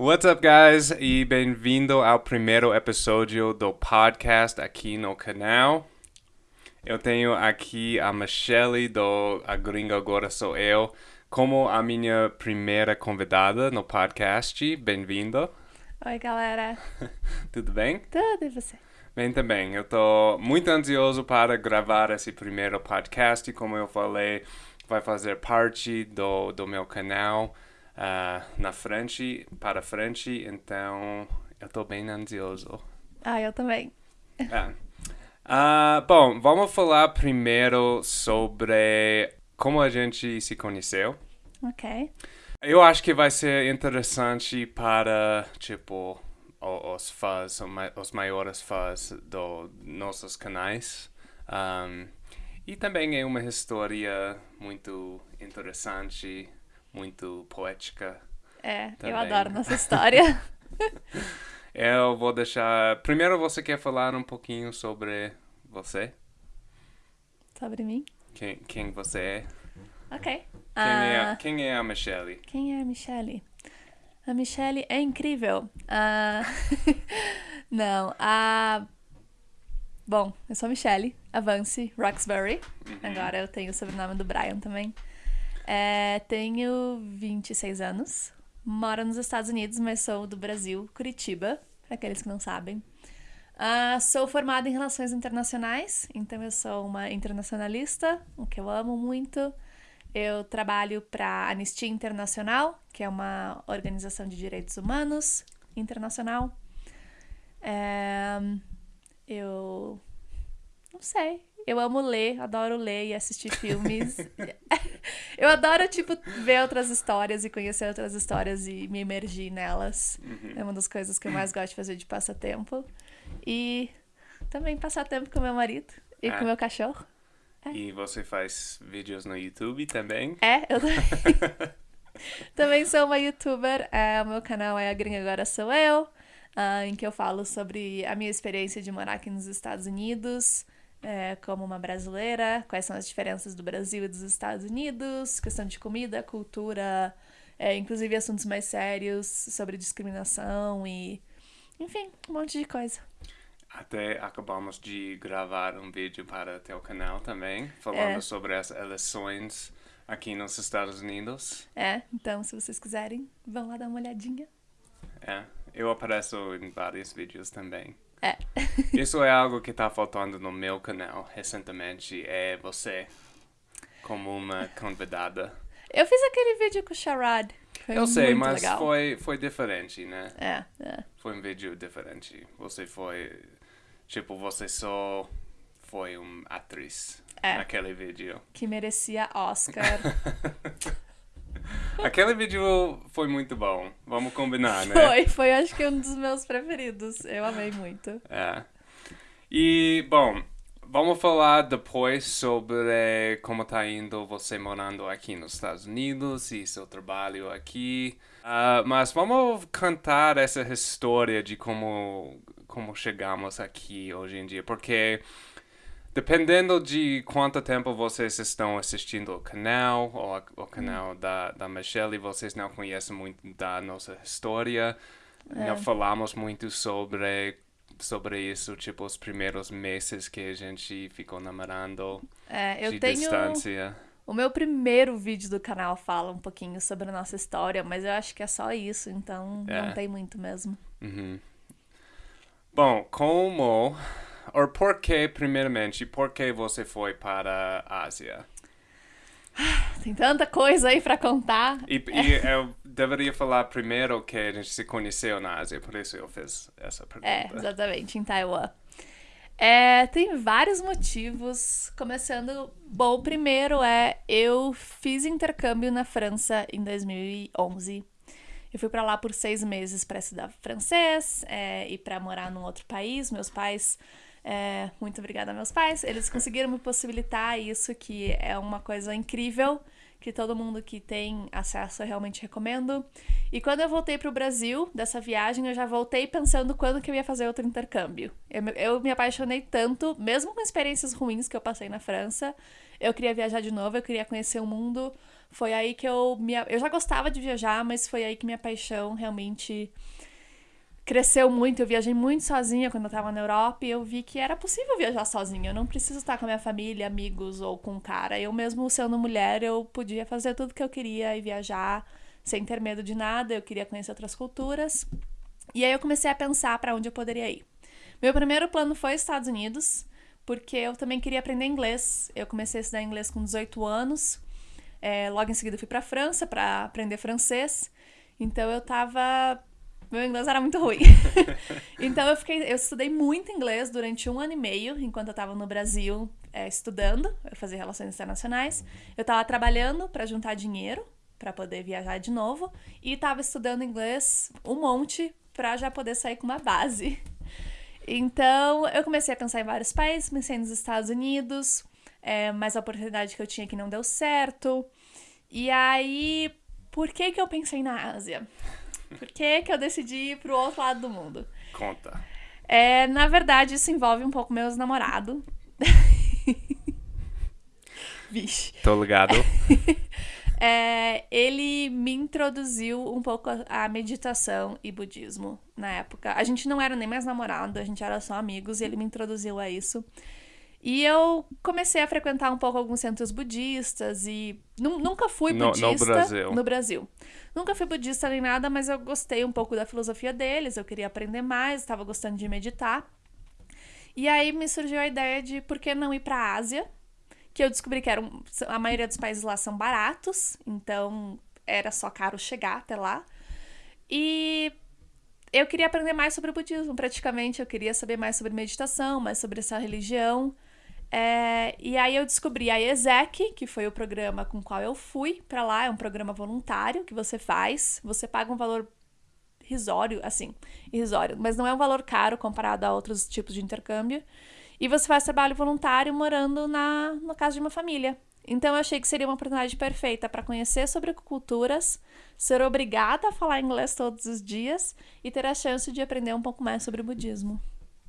What's up, guys? E bem-vindo ao primeiro episódio do podcast aqui no canal. Eu tenho aqui a Michelle do A Gringa Agora Sou Eu como a minha primeira convidada no podcast. Bem-vindo. Oi, galera. Tudo bem? Tudo e você? Bem também. Eu tô muito ansioso para gravar esse primeiro podcast. Como eu falei, vai fazer parte do, do meu canal uh, na frente, para frente. Então, eu tô bem ansioso. Ah, eu também. É. Uh, bom, vamos falar primeiro sobre como a gente se conheceu. Ok. Eu acho que vai ser interessante para, tipo, os fãs, os maiores fãs dos nossos canais. Um, e também é uma história muito interessante, muito poética. É, também. eu adoro nossa história. eu vou deixar. Primeiro, você quer falar um pouquinho sobre você? Sobre mim? Quem, quem você é? Ok. Quem, é, ah, quem é a Michelle? Quem é a Michelle? A Michelle é incrível. Uh, não, a. Bom, eu sou a Michelle, Avance Roxbury. Uhum. Agora eu tenho o sobrenome do Brian também. É, tenho 26 anos. Moro nos Estados Unidos, mas sou do Brasil, Curitiba, para aqueles que não sabem. Uh, sou formada em Relações Internacionais, então eu sou uma internacionalista, o que eu amo muito. Eu trabalho para a Anistia Internacional, que é uma organização de direitos humanos internacional. É, eu não sei. Eu amo ler, adoro ler e assistir filmes. eu adoro, tipo, ver outras histórias e conhecer outras histórias e me emergir nelas. Uhum. É uma das coisas que eu mais gosto de fazer de passatempo. E também passar tempo com meu marido e com meu cachorro. É. E você faz vídeos no YouTube também? É, eu também. também sou uma youtuber. É, o meu canal é A Gringa Agora Sou Eu, uh, em que eu falo sobre a minha experiência de morar aqui nos Estados Unidos. É, como uma brasileira, quais são as diferenças do Brasil e dos Estados Unidos, questão de comida, cultura, é, inclusive assuntos mais sérios sobre discriminação e, enfim, um monte de coisa. Até acabamos de gravar um vídeo para teu canal também, falando é. sobre as eleições aqui nos Estados Unidos. É, então se vocês quiserem, vão lá dar uma olhadinha. É, eu apareço em vários vídeos também. É. Isso é algo que está faltando no meu canal recentemente, é você como uma convidada. Eu fiz aquele vídeo com o Sharad. Foi eu sei, mas legal. foi foi diferente, né? É, é. Foi um vídeo diferente. Você foi Tipo, você só foi uma atriz é. naquele vídeo. Que merecia Oscar. Aquele vídeo foi muito bom. Vamos combinar, né? Foi, foi acho que um dos meus preferidos. Eu amei muito. É. E, bom, vamos falar depois sobre como tá indo você morando aqui nos Estados Unidos e seu trabalho aqui. Uh, mas vamos cantar essa história de como como chegamos aqui hoje em dia, porque dependendo de quanto tempo vocês estão assistindo o canal ou a, o canal hum. da, da Michelle, vocês não conhecem muito da nossa história. É. Não falamos muito sobre sobre isso, tipo, os primeiros meses que a gente ficou namorando é, eu de tenho... distância. O meu primeiro vídeo do canal fala um pouquinho sobre a nossa história, mas eu acho que é só isso, então é. não tem muito mesmo. Uhum. Bom, como ou por que, primeiramente, por que você foi para a Ásia? Tem tanta coisa aí para contar. E, e, eu deveria falar primeiro que a gente se conheceu na Ásia, por isso eu fiz essa pergunta. É, exatamente, em Taiwan. É, tem vários motivos. Começando, bom, o primeiro é eu fiz intercâmbio na França em 2011 eu fui para lá por seis meses para estudar francês é, e para morar num outro país. Meus pais, é, muito obrigada meus pais, eles conseguiram me possibilitar isso, que é uma coisa incrível, que todo mundo que tem acesso eu realmente recomendo. E quando eu voltei para o Brasil, dessa viagem, eu já voltei pensando quando que eu ia fazer outro intercâmbio. Eu, eu me apaixonei tanto, mesmo com experiências ruins que eu passei na França, eu queria viajar de novo, eu queria conhecer o mundo Foi aí que eu me. Eu já gostava de viajar, mas foi aí que minha paixão realmente cresceu muito. Eu viajei muito sozinha quando eu tava na Europa e eu vi que era possível viajar sozinha. Eu não preciso estar com a minha família, amigos ou com um cara. Eu mesmo sendo mulher, eu podia fazer tudo que eu queria e viajar sem ter medo de nada. Eu queria conhecer outras culturas. E aí eu comecei a pensar para onde eu poderia ir. Meu primeiro plano foi Estados Unidos, porque eu também queria aprender inglês. Eu comecei a estudar inglês com 18 anos. É, logo em seguida fui para França para aprender francês. Então eu tava meu inglês era muito ruim. então eu fiquei, eu estudei muito inglês durante um ano e meio, enquanto eu estava no Brasil é, estudando, eu fazia relações internacionais. Eu estava trabalhando para juntar dinheiro para poder viajar de novo e estava estudando inglês um monte para já poder sair com uma base. Então eu comecei a pensar em vários países, pensei nos Estados Unidos, é, mas a oportunidade que eu tinha que não deu certo. E aí, por que que eu pensei na Ásia? Por que, que eu decidi ir pro outro lado do mundo? Conta. É, na verdade, isso envolve um pouco meus namorados. Vixe. Tô ligado. é, ele me introduziu um pouco a meditação e budismo na época. A gente não era nem mais namorado, a gente era só amigos e ele me introduziu a isso. E eu comecei a frequentar um pouco alguns centros budistas e nunca fui budista no, no Brasil. no Brasil. Nunca fui budista nem nada, mas eu gostei um pouco da filosofia deles, eu queria aprender mais, estava gostando de meditar. E aí me surgiu a ideia de por que não ir para a Ásia, que eu descobri que eram, a maioria dos países lá são baratos, então era só caro chegar até lá. E eu queria aprender mais sobre o budismo, praticamente. Eu queria saber mais sobre meditação, mais sobre essa religião. É, e aí eu descobri a ESEC, que foi o programa com o qual eu fui para lá. É um programa voluntário que você faz. Você paga um valor risório, assim, irrisório, mas não é um valor caro comparado a outros tipos de intercâmbio. E você faz trabalho voluntário morando na, na casa de uma família. Então eu achei que seria uma oportunidade perfeita para conhecer sobre culturas, ser obrigada a falar inglês todos os dias e ter a chance de aprender um pouco mais sobre o budismo.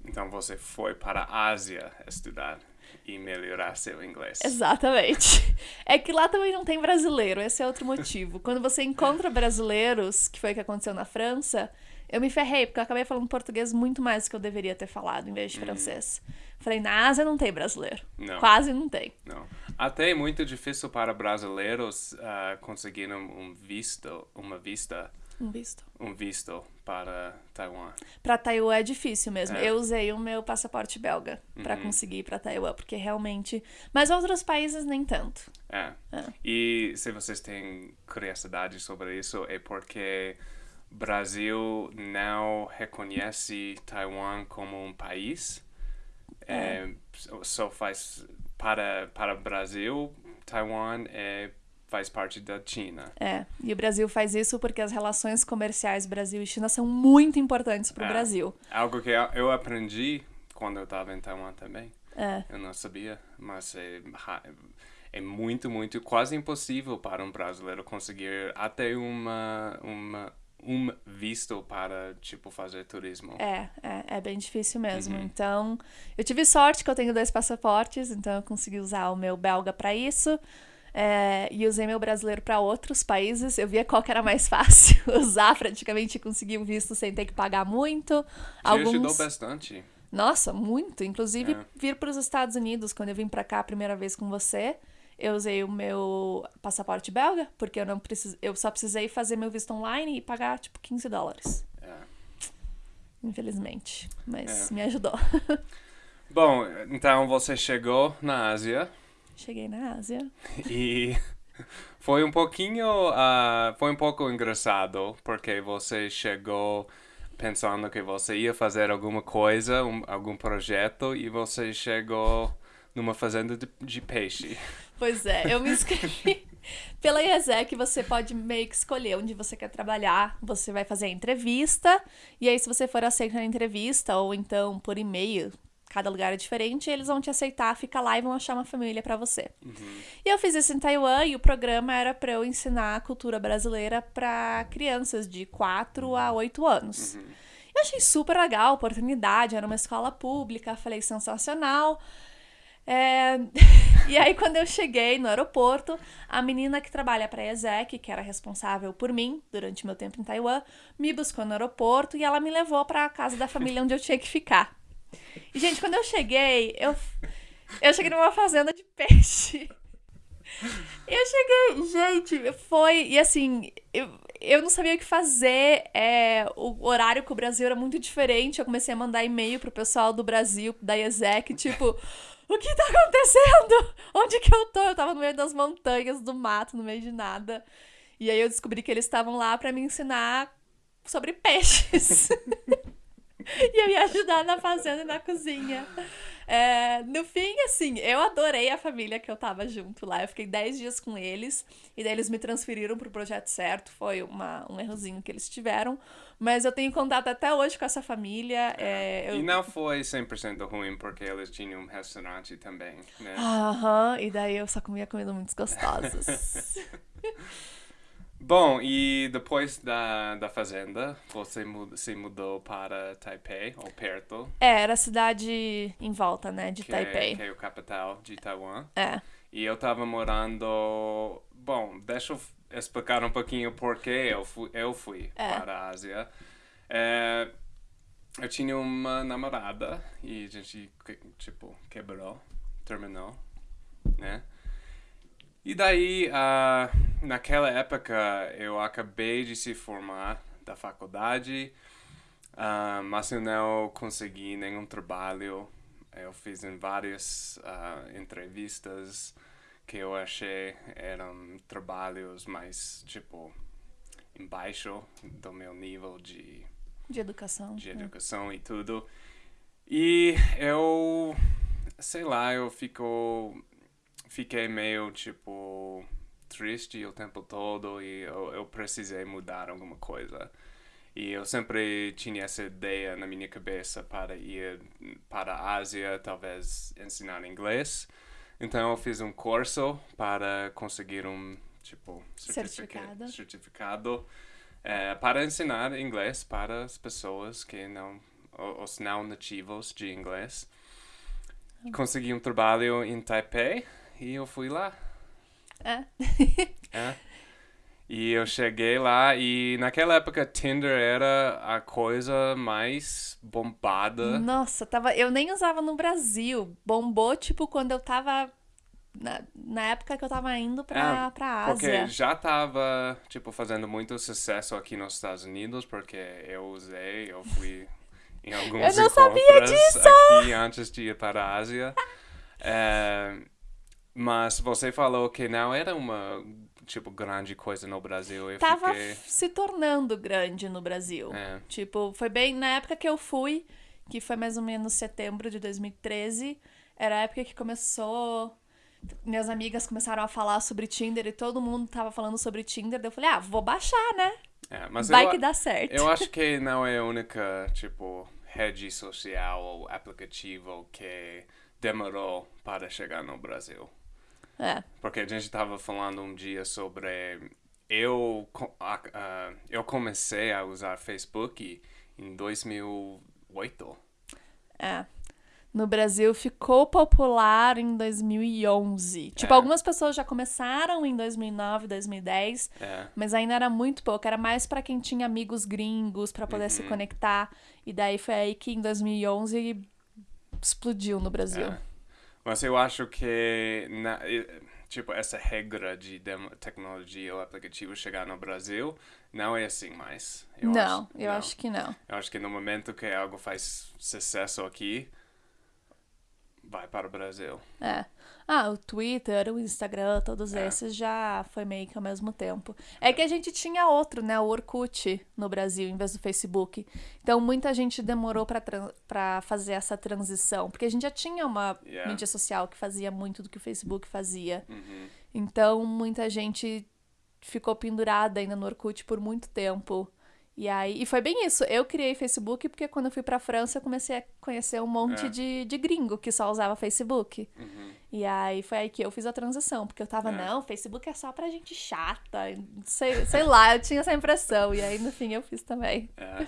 Então você foi para a Ásia estudar e melhorar seu inglês. Exatamente. É que lá também não tem brasileiro, esse é outro motivo. Quando você encontra brasileiros, que foi o que aconteceu na França, eu me ferrei, porque eu acabei falando português muito mais do que eu deveria ter falado, em vez de hum. francês. Falei, na Ásia não tem brasileiro. Não. Quase não tem. Não. Até é muito difícil para brasileiros uh, conseguir um visto, uma vista um visto. Um visto para Taiwan. Para Taiwan é difícil mesmo. É. Eu usei o meu passaporte belga uhum. para conseguir ir para Taiwan, porque realmente. Mas outros países nem tanto. É. é. E se vocês têm curiosidade sobre isso, é porque Brasil não reconhece Taiwan como um país. É. é só faz para para Brasil, Taiwan é faz parte da China. É, e o Brasil faz isso porque as relações comerciais Brasil e China são muito importantes para o é, Brasil. Algo que eu aprendi quando eu estava em Taiwan também. É. Eu não sabia, mas é, é muito, muito, quase impossível para um brasileiro conseguir até uma, uma um visto para, tipo, fazer turismo. É, é, é bem difícil mesmo. Uhum. Então, eu tive sorte que eu tenho dois passaportes, então eu consegui usar o meu belga para isso. É, e usei meu brasileiro para outros países. Eu via qual que era mais fácil usar, praticamente conseguir o visto sem ter que pagar muito. Te Alguns... ajudou bastante. Nossa, muito. Inclusive, é. vir para os Estados Unidos, quando eu vim para cá a primeira vez com você, eu usei o meu passaporte belga, porque eu não precis... eu só precisei fazer meu visto online e pagar, tipo, 15 dólares. É. Infelizmente. Mas é. me ajudou. Bom, então você chegou na Ásia. Cheguei na Ásia. E foi um pouquinho. Uh, foi um pouco engraçado, porque você chegou pensando que você ia fazer alguma coisa, um, algum projeto, e você chegou numa fazenda de, de peixe. Pois é, eu me inscrevi. Pela IESEC, você pode meio que escolher onde você quer trabalhar. Você vai fazer a entrevista, e aí, se você for aceito na entrevista, ou então por e-mail, cada lugar é diferente, eles vão te aceitar, fica lá e vão achar uma família para você. Uhum. E eu fiz isso em Taiwan e o programa era para eu ensinar a cultura brasileira para crianças de 4 a 8 anos. Uhum. Eu achei super legal a oportunidade, era uma escola pública, falei sensacional. É... E aí, quando eu cheguei no aeroporto, a menina que trabalha pra ESEC, que era responsável por mim durante meu tempo em Taiwan, me buscou no aeroporto e ela me levou pra casa da família onde eu tinha que ficar. E, gente, quando eu cheguei, eu, eu cheguei numa fazenda de peixe. Eu cheguei, gente, foi. E assim, eu, eu não sabia o que fazer. É, o horário com o Brasil era muito diferente. Eu comecei a mandar e-mail pro pessoal do Brasil, da IESEC, tipo. O que tá acontecendo? Onde que eu tô? Eu tava no meio das montanhas, do mato, no meio de nada. E aí eu descobri que eles estavam lá para me ensinar sobre peixes. e eu ia ajudar na fazenda e na cozinha. É, no fim, assim, eu adorei a família que eu tava junto lá. Eu fiquei 10 dias com eles. E daí eles me transferiram pro projeto certo. Foi uma, um errozinho que eles tiveram. Mas eu tenho contato até hoje com essa família. É, eu... E não foi 100% ruim, porque eles tinham um restaurante também, né? Aham, e daí eu só comia comidas muito gostosas. Bom, e depois da, da fazenda, você mud, se mudou para Taipei, ou perto, é, era a cidade em volta, né, de que, Taipei. É, que é o capital de Taiwan. É. E eu tava morando. Bom, deixa eu explicar um pouquinho por que eu fui, eu fui É. para a Ásia. É, eu tinha uma namorada e a gente, tipo, quebrou, terminou, né? E daí, ah, naquela época, eu acabei de se formar da faculdade, ah, mas eu não consegui nenhum trabalho. Eu fiz em várias ah, entrevistas que eu achei eram trabalhos mais, tipo, embaixo do meu nível de De educação. de né. educação e tudo. E eu, sei lá, eu fico, fiquei meio, tipo, triste o tempo todo e eu, eu precisei mudar alguma coisa. E eu sempre tinha essa ideia na minha cabeça para ir para a Ásia, talvez ensinar inglês. Então eu fiz um curso para conseguir um, tipo, certifica- Certificado. certificado é, para ensinar inglês para as pessoas que não, os não nativos de inglês. Consegui um trabalho em Taipei e eu fui lá. É. É. E eu cheguei lá e naquela época Tinder era a coisa mais bombada. Nossa, tava, eu nem usava no Brasil. Bombou, tipo, quando eu tava. Na, na época que eu tava indo pra, É, pra Porque Ásia. já tava, tipo, fazendo muito sucesso aqui nos Estados Unidos, porque eu usei, eu fui em alguns Eu não sabia disso! aqui antes de ir para a Ásia. É, mas você falou que não era uma, tipo, grande coisa no Brasil. Eu Tava fiquei... se tornando grande no Brasil. É. Tipo, foi bem na época que eu fui, que foi mais ou menos setembro de 2013. Era a época que começou. Minhas amigas começaram a falar sobre Tinder e todo mundo tava falando sobre Tinder. Daí eu falei, ah, vou baixar, né? É, mas Vai eu, que dá certo. eu acho que não é a única, tipo, rede social ou aplicativo que demorou para chegar no Brasil. É. Porque a gente estava falando um dia sobre. Eu, ah, eu comecei a usar Facebook em 2008. É. No Brasil ficou popular em 2011. Tipo, É. algumas pessoas já começaram em 2009, 2010, É. mas ainda era muito pouco. Era mais pra quem tinha amigos gringos pra poder Uhum. se conectar. E daí foi aí que em 2011 explodiu no Brasil. É. Mas eu acho que, na- tipo, essa regra de tecnologia ou aplicativo chegar no Brasil não é assim mais. Eu não, acho, eu não. acho que não. Eu acho que no momento que algo faz sucesso aqui, vai para o Brasil. É. Ah, o Twitter, o Instagram, todos É. esses já foi meio que ao mesmo tempo. É que a gente tinha outro, né? O Orkut no Brasil, em vez do Facebook. Então muita gente demorou pra fazer essa transição. Porque a gente já tinha uma Yeah. mídia social que fazia muito do que o Facebook fazia. Uhum. Então muita gente ficou pendurada ainda no Orkut por muito tempo. E aí, e foi bem isso. Eu criei Facebook porque quando eu fui pra França eu comecei a conhecer um monte É. de, de gringo que só usava Facebook. Uhum. E aí foi aí que eu fiz a transição, porque eu tava, É. não, Facebook é só pra gente chata, sei, sei lá, eu tinha essa impressão. E aí no fim eu fiz também. É.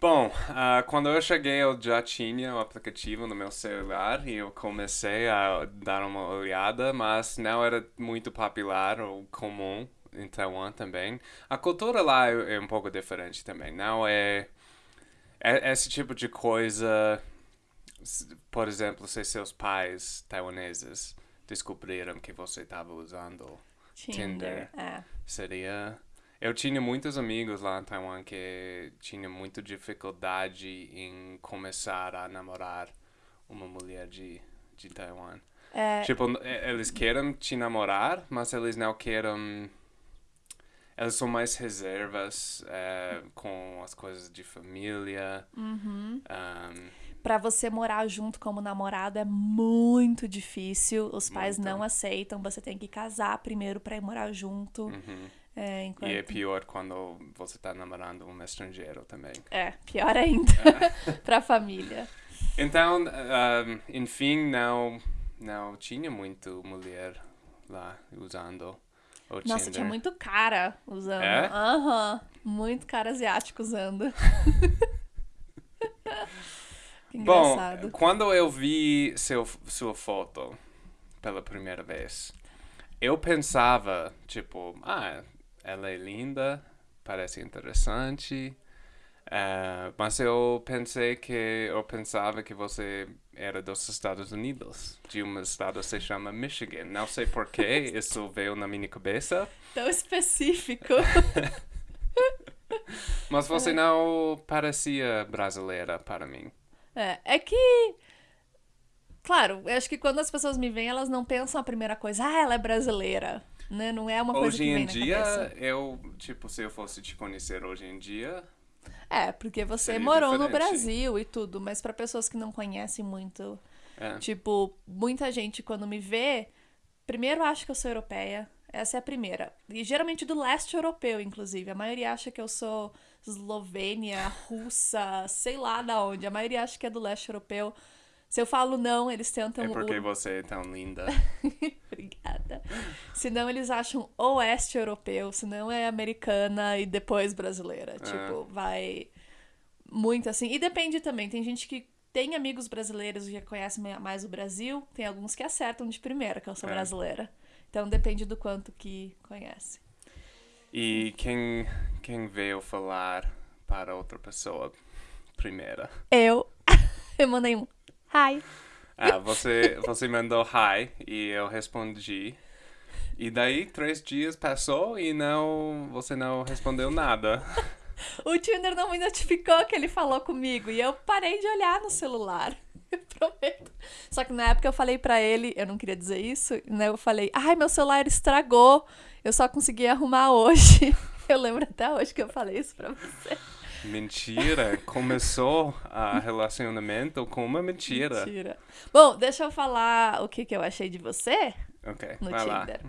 Bom, ah, quando eu cheguei, eu já tinha o aplicativo no meu celular e eu comecei a dar uma olhada, mas não era muito popular ou comum em Taiwan também. A cultura lá é, é um pouco diferente também. Não é, é esse tipo de coisa. Por exemplo, se seus pais taiwaneses descobriram que você estava usando Tinder. É. Seria. Eu tinha muitos amigos lá em Taiwan que tinham muita dificuldade em começar a namorar uma mulher de, de Taiwan. É, Tipo, eles querem te namorar, mas eles não querem. Eles são mais reservas eh, com as coisas de família. uhum. ahm, Pra você morar junto como namorado é muito difícil. Os pais Muito. não aceitam. Você tem que casar primeiro pra ir morar junto. uhum. É, enquanto... E é pior quando você tá namorando um estrangeiro também. É, pior ainda. pra família. Então, ahm, enfim, não, não tinha muito mulher lá usando o Nossa, Tinder. tinha muito cara usando. É? Aham. Muito cara asiático usando. que Bom, quando eu vi seu, sua foto pela primeira vez, eu pensava, tipo, ah, ela é linda, parece interessante. eh, mas eu pensei que eu pensava que você era dos Estados Unidos, de um estado que se chama Michigan. Não sei porquê, isso veio na minha cabeça. Tão específico. Mas você não parecia brasileira para mim. É, é que. Claro, eu acho que quando as pessoas me veem, elas não pensam a primeira coisa, ah, ela é brasileira. Né? Não é uma coisa Hoje que em vem na dia, eu, tipo, se eu fosse te conhecer hoje em dia, É, porque você Seria morou no diferente. Brasil e tudo, mas pra pessoas que não conhecem muito, é. tipo, muita gente quando me vê, primeiro acha que eu sou europeia. Essa é a primeira. E geralmente do leste europeu, inclusive. A maioria acha que eu sou eslovênia, russa, sei lá da onde. A maioria acha que é do leste europeu. Se eu falo não, eles tentam. É porque o- você é tão linda. Obrigada. Senão eles acham oeste europeu, senão é americana e depois brasileira. Tipo, vai muito assim. E depende também. Tem gente que tem amigos brasileiros e já conhece me- mais o Brasil. Tem alguns que acertam de primeira que eu sou É. brasileira. Então depende do quanto que conhece. E quem, quem veio falar para outra pessoa primeira? Eu, eu mandei um hi. Ah, você, você mandou hi e eu respondi. E daí, três dias passou e não, você não respondeu nada. O Tinder não me notificou que ele falou comigo e eu parei de olhar no celular. Eu prometo. Só que na época eu falei pra ele, eu não queria dizer isso, né? Eu falei, ai, meu celular estragou, eu só consegui arrumar hoje. Eu lembro até hoje que eu falei isso pra você. Mentira, começou a relacionamento com uma mentira. Mentira. Bom, deixa eu falar o que, que eu achei de você Ok, no vai lá. Tinder.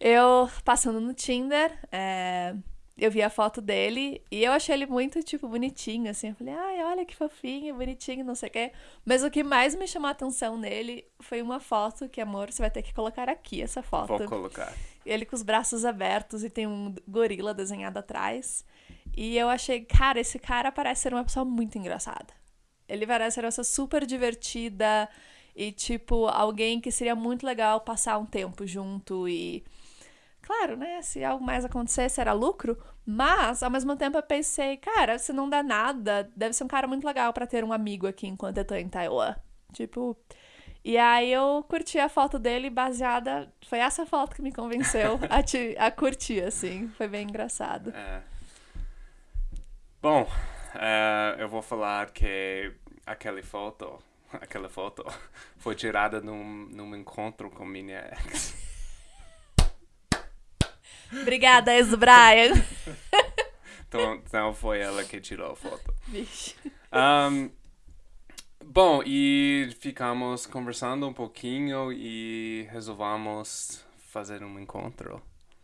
Eu, passando no Tinder, é, eu vi a foto dele e eu achei ele muito, tipo, bonitinho, assim. Eu falei, ai, olha que fofinho, bonitinho, não sei o quê. Mas o que mais me chamou a atenção nele foi uma foto que, amor, você vai ter que colocar aqui essa foto. Vou colocar. Ele com os braços abertos e tem um gorila desenhado atrás. E eu achei, cara, esse cara parece ser uma pessoa muito engraçada. Ele parece ser uma pessoa super divertida e, tipo, alguém que seria muito legal passar um tempo junto e. Claro, né? Se algo mais acontecesse, era lucro. Mas, ao mesmo tempo, eu pensei, cara, se não dá nada, deve ser um cara muito legal pra ter um amigo aqui enquanto eu tô em Taiwan. Tipo. E aí eu curti a foto dele baseada. Foi essa foto que me convenceu a, te, a curtir, assim. Foi bem engraçado. É. Bom, é, eu vou falar que aquela foto, aquela foto foi tirada num, num encontro com minha ex. Obrigada, ex Brian. Então, então foi ela que tirou a foto. Vixe. Ahm, bom, e ficamos conversando um pouquinho e resolvamos fazer um encontro.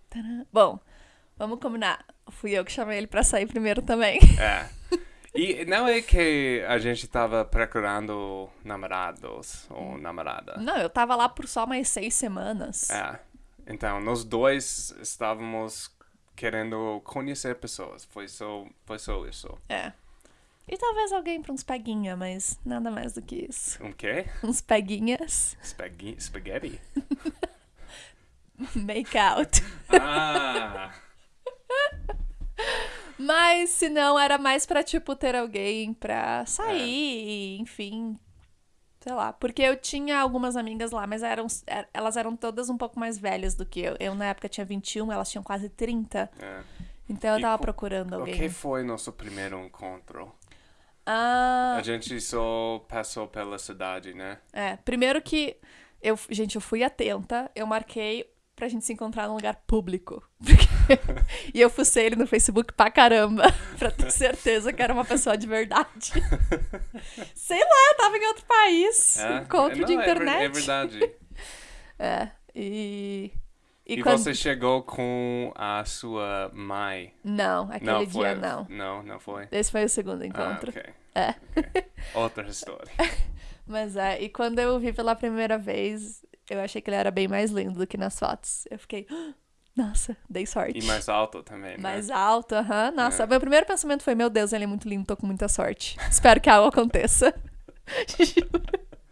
Tadã. Bom, vamos combinar. Fui eu que chamei ele pra sair primeiro também. É. E não é que a gente tava procurando namorados ou namorada. Não, eu tava lá por só mais seis semanas. É. Então, nós dois estávamos querendo conhecer pessoas. Foi só, foi só isso. É. E talvez alguém pra uns peguinha, mas nada mais do que isso. Um quê? Uns peguinhas. Spaghi- Spaghetti? Make out. Ah! Mas se não, era mais pra, tipo, ter alguém pra sair, enfim. Sei lá. Porque eu tinha algumas amigas lá, mas eram, er- elas eram todas um pouco mais velhas do que eu. Eu, na época, tinha 21, elas tinham quase 30. É. Então eu E tava co- procurando O alguém. que foi nosso primeiro encontro? Ah, A gente só passou pela cidade, né? é. Primeiro que. Eu, gente, eu fui atenta, eu marquei pra gente se encontrar num lugar público. Porque- e eu fucei ele no Facebook pra caramba, pra ter certeza que era uma pessoa de verdade. Sei lá, eu tava em outro país. É? Encontro Não, de é ver- internet. É, verdade. É, e. E, E, quando... você chegou com a sua mãe? Não, aquele não, dia foi, não. Não, não foi. Esse foi o segundo Ah, encontro. ok. É. ok. Outra história. Mas é, e quando eu vi pela primeira vez, eu achei que ele era bem mais lindo do que nas fotos. Eu fiquei, "Ah, nossa, dei sorte. E mais alto também, né? Mais alto, aham. Nossa, É. meu primeiro pensamento foi, meu Deus, ele é muito lindo, tô com muita sorte. Espero que algo aconteça.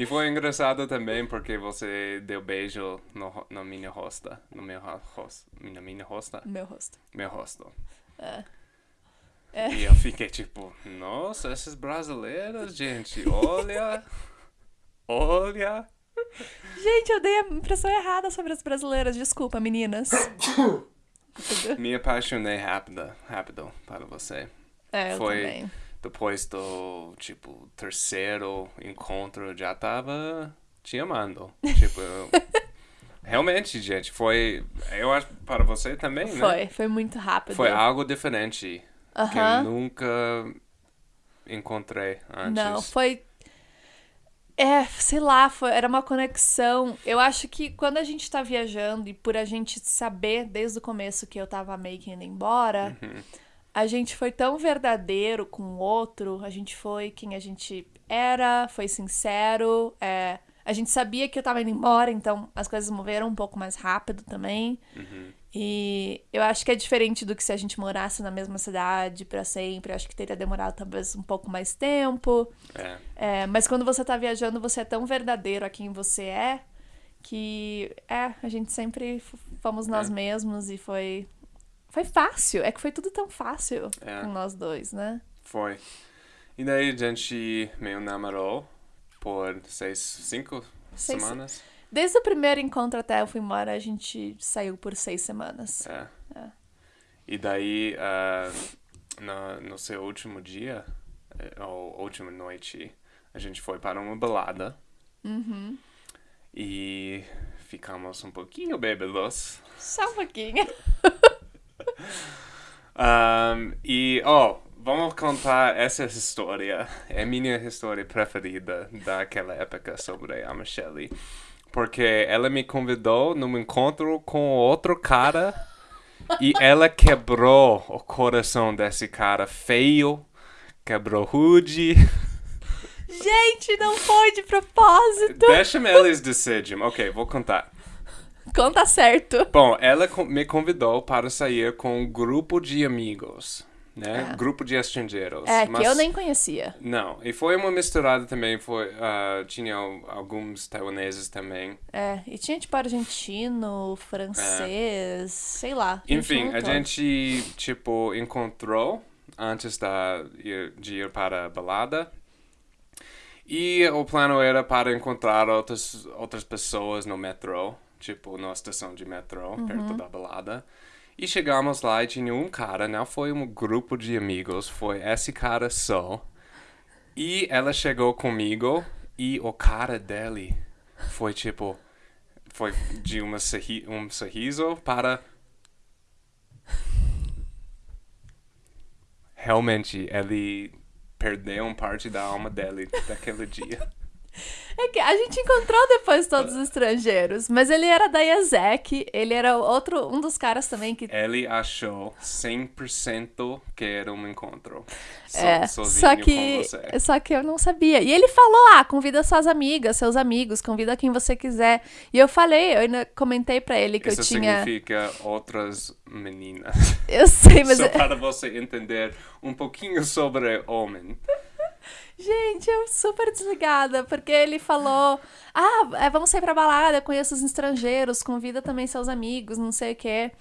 E foi engraçado também porque você deu beijo no, na minha rosta. No meu ro- rosto. Na minha rosta? Meu rosto. Meu rosto. É. É. E eu fiquei tipo, nossa, essas brasileiras, gente, olha. Olha. Gente, eu dei a impressão errada sobre as brasileiras. Desculpa, meninas. Me apaixonei rápido, rápido para você. É, eu Foi- também. Depois do, tipo, terceiro encontro, já tava te amando. Tipo, eu- realmente, gente, foi. Eu acho para você também, né? Foi, foi muito rápido. Foi algo diferente que eu nunca encontrei antes. Não, foi. É, sei lá, foi, era uma conexão. Eu acho que quando a gente tá viajando e por a gente saber desde o começo que eu tava meio que indo embora, Uhum. a gente foi tão verdadeiro com o outro, a gente foi quem a gente era, foi sincero, é, a gente sabia que eu tava indo embora, então as coisas moveram um pouco mais rápido também. Uhum. E eu acho que é diferente do que se a gente morasse na mesma cidade pra sempre. Eu acho que teria demorado talvez um pouco mais tempo. É, É, mas quando você tá viajando, você é tão verdadeiro a quem você é que é, a gente sempre fomos nós É. mesmos e foi foi fácil. É que foi tudo tão fácil É. com nós dois, né? foi. E daí a gente meio namorou por seis, cinco Seis- semanas. Desde o primeiro encontro até eu fui embora, a gente saiu por seis semanas. É. É. E daí, ah, no, no seu último dia, eh, ou última noite, a gente foi para uma balada Uhum. e ficamos um pouquinho bêbados. Só um pouquinho. Um, e, oh, vamos contar essa história. É a minha história preferida daquela época sobre a Michelle. Porque ela me convidou num encontro com outro cara e ela quebrou o coração desse cara feio, quebrou rude. Gente, não foi de propósito. Deixa-me eles decidirem. Ok, vou contar. Conta certo. Bom, ela me convidou para sair com um grupo de amigos, né? É. Grupo de estrangeiros. É, mas- que eu nem conhecia. Não, e foi uma misturada também, foi, ah, tinha al- alguns taiwaneses também. É, e tinha tipo argentino, francês, sei lá. Enfim, a gente, tipo, encontrou antes da, de ir para a balada. E o plano era para encontrar outras, outras pessoas no metrô, tipo, na estação de metrô, perto da balada. E chegamos lá e tinha um cara, não foi um grupo de amigos, foi esse cara só. E ela chegou comigo e o cara dele foi tipo. Foi de uma sorri um sorriso para. Realmente, ele perdeu uma parte da alma dele daquele dia. É que a gente encontrou depois todos os estrangeiros, mas ele era da IASEC, ele era outro, um dos caras também que. Ele achou 100% que era um encontro. So, É, só que, você. só que eu não sabia. E ele falou: ah, convida suas amigas, seus amigos, convida quem você quiser. E eu falei, eu ainda comentei pra ele que Isso eu tinha. significa outras meninas. Eu sei, mas. Só para você entender um pouquinho sobre homem. Gente, eu super desligada, porque ele falou: Ah, é, vamos sair pra balada, conheço os estrangeiros, convida também seus amigos, não sei o quê.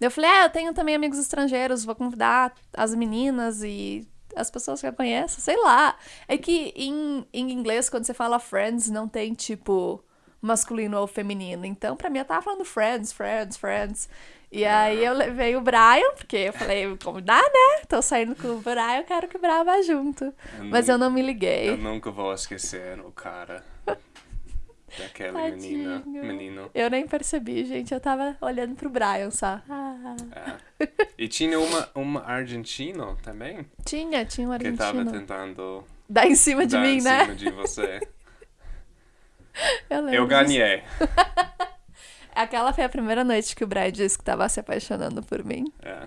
Eu falei: Ah, eu tenho também amigos estrangeiros, vou convidar as meninas e as pessoas que eu conheço, sei lá. É que em, em inglês, quando você fala friends, não tem tipo masculino ou feminino. Então, pra mim, eu tava falando friends, friends, friends. E aí eu levei o Brian, porque eu falei, convidar, né? Tô saindo com o Brian, eu quero que o Brian vá junto. Mas eu não me liguei. Eu nunca vou esquecer o cara daquela menina, Tadinho. menino. Eu nem percebi, gente. Eu tava olhando pro Brian só. Ah. É. E tinha uma, uma argentino também Tinha, tinha um que tava argentino. tentando Dá em cima de dar mim, em né? cima de você. Eu, lembro Eu ganhei. Aquela foi a primeira noite que o Brian disse que tava se apaixonando por mim. É.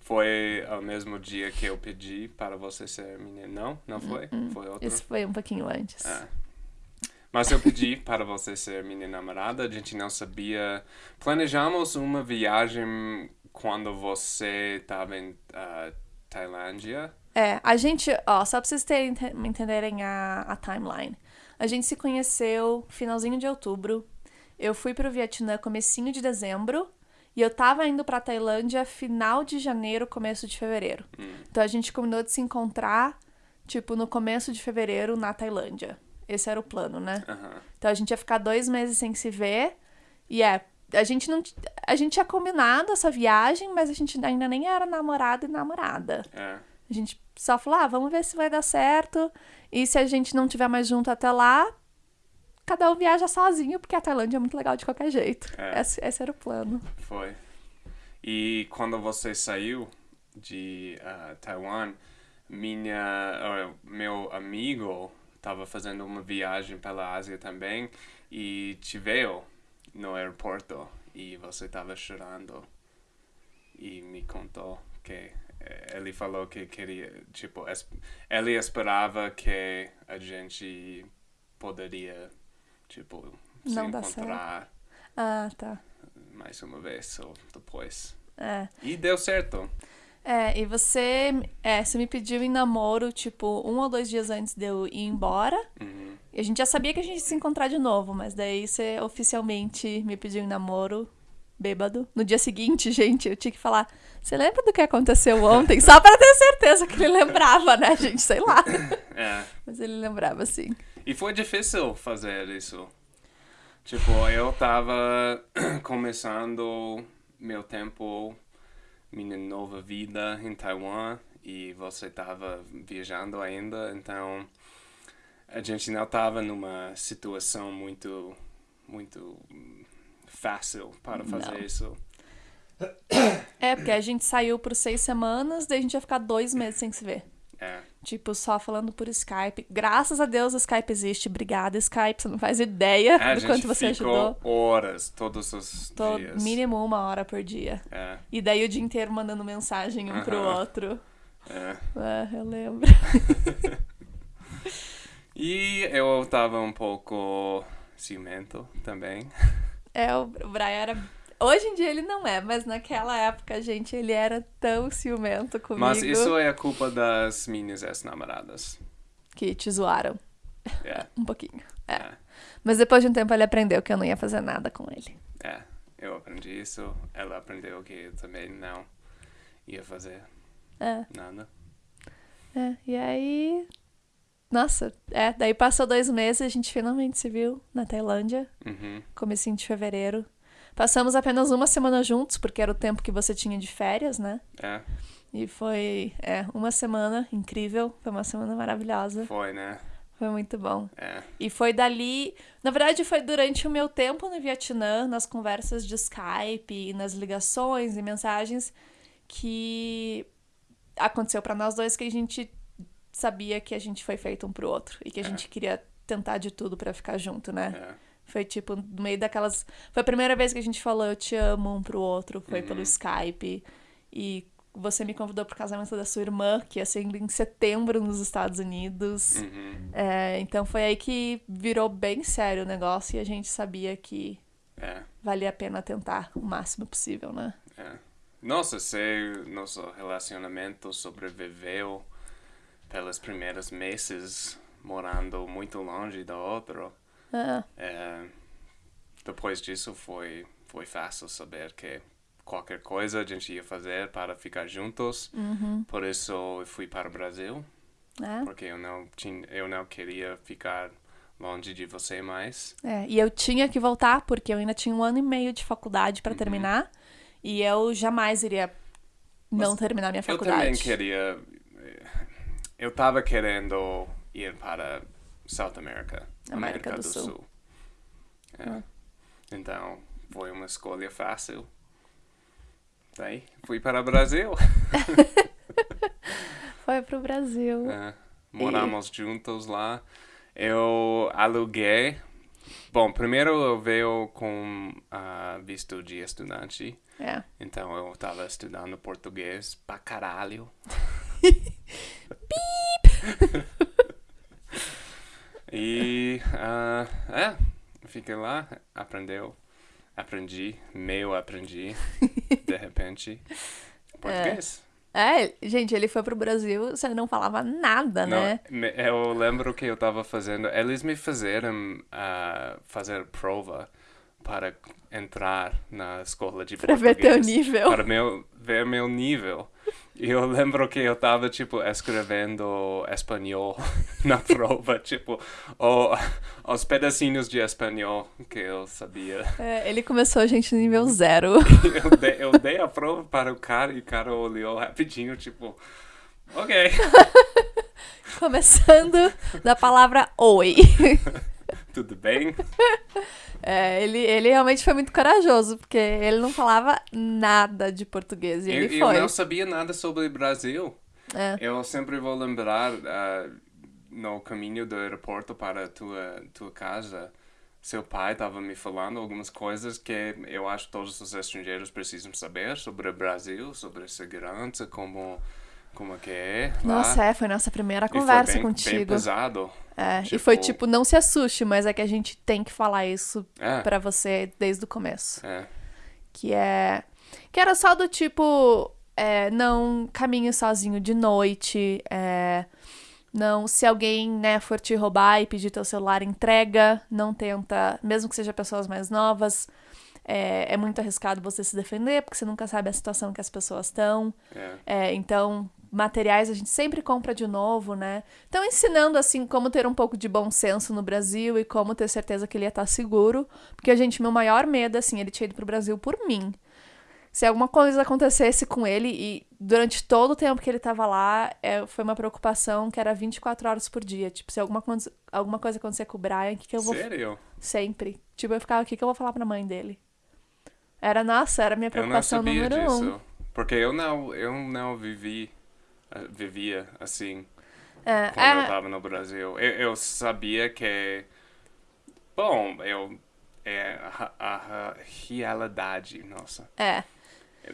Foi o mesmo dia que eu pedi para você ser menina. Não, não foi? Foi outro. Isso foi um pouquinho antes. É. Mas eu pedi para você ser minha namorada, a gente não sabia. Planejamos uma viagem quando você estava em ah, Tailândia. É, a gente, ó, só pra vocês terem, entenderem a, a timeline. A gente se conheceu finalzinho de outubro. Eu fui pro Vietnã comecinho de dezembro. E eu tava indo pra Tailândia final de janeiro, começo de fevereiro. Então a gente combinou de se encontrar, tipo, no começo de fevereiro na Tailândia. Esse era o plano, né? Aham. Então a gente ia ficar dois meses sem se ver. E é, a gente não. A gente tinha combinado essa viagem, mas a gente ainda nem era namorado e namorada. É. A gente só falou, ah, vamos ver se vai dar certo. E se a gente não tiver mais junto até lá, cada um viaja sozinho, porque a Tailândia é muito legal de qualquer jeito. É. Esse, esse era o plano. Foi. E quando você saiu de ah, Taiwan, minha, ah, meu amigo estava fazendo uma viagem pela Ásia também e te veio no aeroporto e você estava chorando e me contou que eh, ele falou que queria, tipo, ele esperava que a gente poderia, tipo, se Não dá certo. encontrar Ah, tá. mais uma vez ou depois. É. E deu certo. É, e você, é, você me pediu em namoro, tipo, um ou dois dias antes de eu ir embora. Uhum. E a gente já sabia que a gente ia se encontrar de novo, mas daí você oficialmente me pediu em namoro, bêbado. No dia seguinte, gente, eu tinha que falar: Você lembra do que aconteceu ontem? Só pra ter certeza que ele lembrava, né, gente? Sei lá. É. Mas ele lembrava, sim. E foi difícil fazer isso. Tipo, eu tava começando meu tempo, minha nova vida em Taiwan e você tava viajando ainda, então a gente não tava numa situação muito, muito fácil para fazer Não. isso. É, porque a gente saiu por seis semanas, daí a gente ia ficar dois meses sem se ver. É. Tipo, só falando por Skype. Graças a Deus o Skype existe. Obrigada, Skype. Você não faz ideia A do quanto você ficou ajudou. horas todos os Tô dias. mínimo uma hora por dia. É, E daí o dia inteiro mandando mensagem um pro Aham. outro. é. Ah, eu lembro. E eu tava um pouco ciumento também. É, o Brian era. Hoje em dia ele não é, mas naquela época, gente, ele era tão ciumento comigo Mas isso é a culpa das minhas ex-namoradas. que te zoaram É, um pouquinho. É. é, Mas depois de um tempo ele aprendeu que eu não ia fazer nada com ele. é. Eu aprendi isso, ela aprendeu que eu também não ia fazer É, nada. é. E aí. Nossa, é. Daí passou dois meses e a gente finalmente se viu na Tailândia, Uhum, comecinho de fevereiro. Passamos apenas uma semana juntos, porque era o tempo que você tinha de férias, né? é, E foi, é, uma semana incrível. Foi uma semana maravilhosa. foi, né? Foi muito bom. É, E foi dali. Na verdade, foi durante o meu tempo no Vietnã, nas conversas de Skype, e nas ligações e mensagens, que aconteceu pra nós dois que a gente sabia que a gente foi feito um pro outro e que a É. gente queria tentar de tudo pra ficar junto, né? É. Foi tipo, no meio daquelas. Foi a primeira vez que a gente falou eu te amo um pro outro, foi Uhum. pelo Skype. E você me convidou pro casamento da sua irmã, que ia ser em setembro nos Estados Unidos. Uhum. É, então foi aí que virou bem sério o negócio e a gente sabia que É. valia a pena tentar o máximo possível, né? É. Nossa, se nosso relacionamento sobreviveu pelos primeiros meses morando muito longe do outro. É, É, depois disso foi, foi fácil saber que qualquer coisa a gente ia fazer para ficar juntos. Por isso eu fui para o Brasil, é, porque eu não, tinha, eu não queria ficar longe de você mais. é. E eu tinha que voltar, porque eu ainda tinha um ano e meio de faculdade Uhum. pra terminar. E eu jamais iria não Mas terminar minha Eu faculdade. também queria. eh, Eu estava querendo ir para South America, América do Sul. É. Ah. Então, foi uma escolha fácil. Daí, fui para o Brasil. Foi pro Brasil. É, moramos juntos lá. Eu aluguei. Bom, primeiro eu veio com ah, visto de estudante. É. Então eu estava estudando português pra caralho. e ah, é, fiquei lá, aprendeu, aprendi, meio aprendi, de repente, português. É, gente, ele foi pro Brasil, você não falava nada, Não, né? eu lembro que eu estava fazendo. Eles me fizeram ah, fazer prova para entrar na escola de Pra ver português. teu nível. Para meu, ver meu nível. Eu lembro que eu estava, tipo, escrevendo espanhol na prova, tipo, o, os pedacinhos de espanhol que eu sabia. É, ele começou a gente no nível zero. Eu dei, eu dei a prova para o cara e o cara olhou rapidinho, tipo, ok. Começando da palavra oi. Tudo bem? É, ele, ele realmente foi muito corajoso, porque ele não falava nada de português. E Eu, ele eu foi. não sabia nada sobre o Brasil. É. Eu sempre vou lembrar ah, no caminho do aeroporto para a tua, tua casa. Seu pai estava me falando algumas coisas que eu acho que todos os estrangeiros precisam saber sobre o Brasil, sobre segurança, como, como que é lá. Nossa, é, foi nossa primeira E foi conversa bem, Bem contigo. pesado. É, e Tipo- foi tipo, não se assuste, mas é que a gente tem que falar isso É, pra você desde o começo. é. Que é. Que era só do tipo. é, não caminhe sozinho de noite. é, não, se alguém, né, for te roubar e pedir teu celular, entrega. Não tenta, mesmo que seja pessoas mais novas. É, é muito arriscado você se defender, porque você nunca sabe a situação que as pessoas estão. é. É, então, materiais a gente sempre compra de novo, né? Então, ensinando, assim, como ter um pouco de bom senso no Brasil e como ter certeza que ele ia estar seguro. Porque, gente, meu maior medo, assim, ele tinha ido pro Brasil por mim. Se alguma coisa acontecesse com ele e durante todo o tempo que ele tava lá, é, foi uma preocupação que era 24 horas por dia. Tipo, se alguma, alguma coisa acontecer com o Brian, o que, que eu vou... Sério? Sempre. Tipo, eu ficava, o que, que eu vou falar pra mãe dele? Era, nossa, era minha Eu não preocupação sabia número um. disso. Porque eu não, eu não vivi, ah, vivia assim. É, quando eu é, estava no Brasil. Eu, eu sabia que, bom, eu é a, a- a realidade, nossa. é.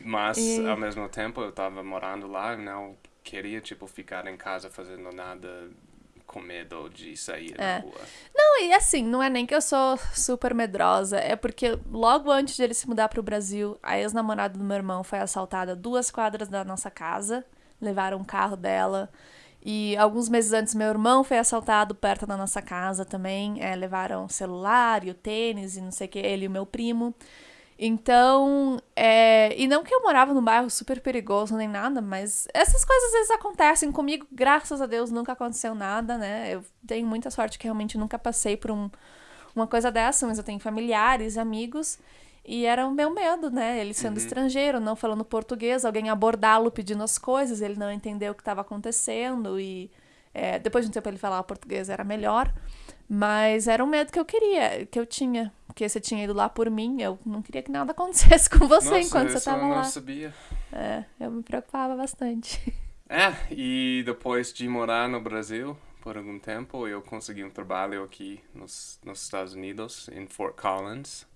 Mas E- ao mesmo tempo eu estava morando lá, não queria tipo ficar em casa fazendo nada com medo de sair É. na rua. Não, e assim, não é nem que eu sou super medrosa, é porque logo antes de ele se mudar pro Brasil, a ex-namorada do meu irmão foi assaltada duas quadras da nossa casa, levaram o carro dela. E alguns meses antes, meu irmão foi assaltado perto da nossa casa também. é, levaram o celular e o tênis e não sei o que, ele e o meu primo. Então, é, e não que eu morava num bairro super perigoso nem nada, mas essas coisas às vezes acontecem comigo, graças a Deus nunca aconteceu nada, né? Eu tenho muita sorte que realmente nunca passei por um, uma coisa dessa, mas eu tenho familiares, amigos, e era o meu medo, né? Ele sendo estrangeiro, não falando português, alguém abordá-lo pedindo as coisas, ele não entendeu o que estava acontecendo, e é, depois de um tempo ele falava português era melhor. Mas era um medo que eu queria, que eu tinha. Porque você tinha ido lá por mim, eu não queria que nada acontecesse com você Nossa, enquanto você isso eu tava não lá. sabia. É, eu me preocupava bastante. É, e depois de morar no Brasil por algum tempo. Eu consegui um trabalho aqui nos, nos Estados Unidos, em Fort Collins,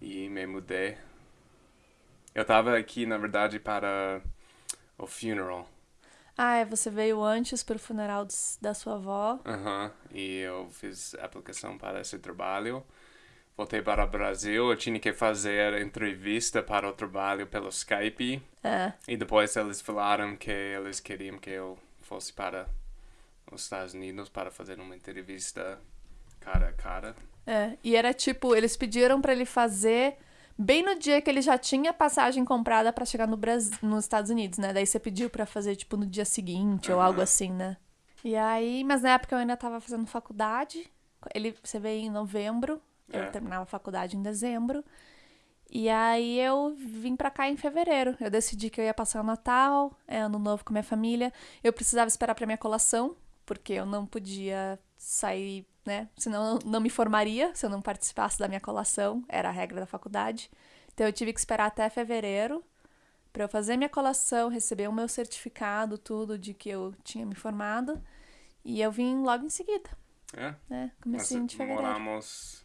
e me mudei. Eu estava aqui, na verdade, para o funeral. Ah, é, você veio antes para o funeral da sua avó. Aham, e eu fiz aplicação para esse trabalho. Voltei para o Brasil, eu tinha que fazer entrevista para o trabalho pelo Skype. É. E depois eles falaram que eles queriam que eu fosse para os Estados Unidos para fazer uma entrevista cara a cara. É, e era tipo, eles pediram pra ele fazer bem no dia que ele já tinha passagem comprada pra chegar no Brasil, nos Estados Unidos, né? Daí você pediu pra fazer tipo no dia seguinte ou algo assim, né? E aí, mas na época eu ainda tava fazendo faculdade. Ele você veio em novembro, É. eu terminava a faculdade em dezembro. E aí eu vim pra cá em fevereiro. Eu decidi que eu ia passar o Natal, é, ano novo com minha família. Eu precisava esperar pra minha colação, porque eu não podia sair, né? Senão eu não me formaria se eu não participasse da minha colação, era a regra da faculdade. Então eu tive que esperar até fevereiro pra eu fazer minha colação, receber o meu certificado, tudo de que eu tinha me formado. E eu vim logo em seguida, É? né? Nós Comecinho de fevereiro. moramos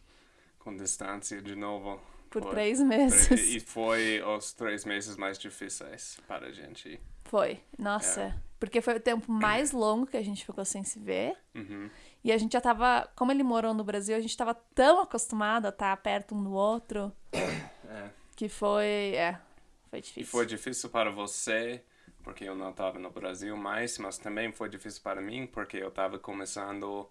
com distância de novo. Por Foi. três meses. E foi os três meses mais difíceis para a gente. Foi. Nossa. Porque foi o tempo mais longo que a gente ficou sem se ver. Uhum. E a gente já tava. Como ele morou no Brasil, a gente tava tão acostumado a estar perto um do outro É. que foi. É. Foi E difícil. foi difícil para você, porque eu não estava no Brasil mais, mas também foi difícil para mim, porque eu estava começando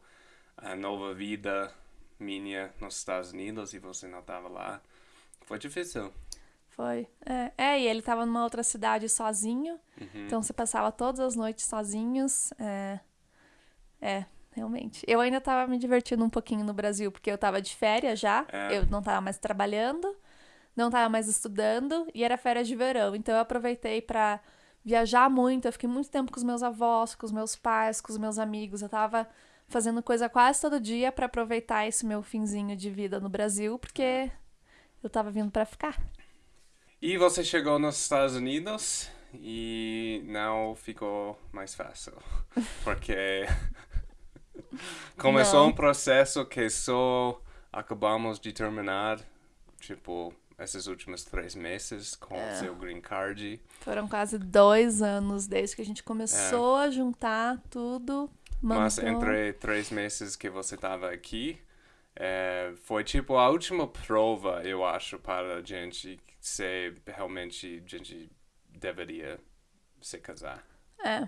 a nova vida minha nos Estados Unidos e você não estava lá. Foi difícil. Foi. É, é, e ele tava numa outra cidade sozinho. Uhum. Então você passava todas as noites sozinhos. É. É, realmente. Eu ainda tava me divertindo um pouquinho no Brasil, porque eu tava de férias já. É. Eu não tava mais trabalhando, não tava mais estudando, e era férias de verão. Então eu aproveitei pra viajar muito. Eu fiquei muito tempo com os meus avós, com os meus pais, com os meus amigos. Eu tava fazendo coisa quase todo dia pra aproveitar esse meu finzinho de vida no Brasil, porque eu tava vindo pra ficar. E você chegou nos Estados Unidos e não ficou mais fácil, porque começou Não. um processo que só acabamos de terminar, tipo, esses últimos três meses com É. o seu green card. Foram quase dois anos desde que a gente começou a juntar tudo. Mas mandou- entre três meses que você estava aqui, é, foi tipo a última prova, eu acho, para a gente se realmente a gente deveria se casar. É,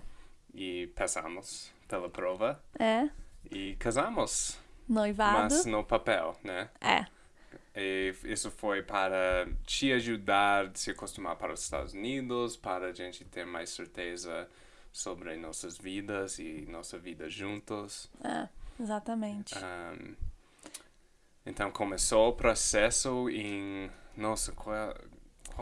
E passamos pela prova é. e casamos, Noivado. mas no papel, né? É. E isso foi para te ajudar a se acostumar para os Estados Unidos, para a gente ter mais certeza sobre nossas vidas e nossa vida juntos. É, exatamente. Um, então começou o processo em. Nossa, qual,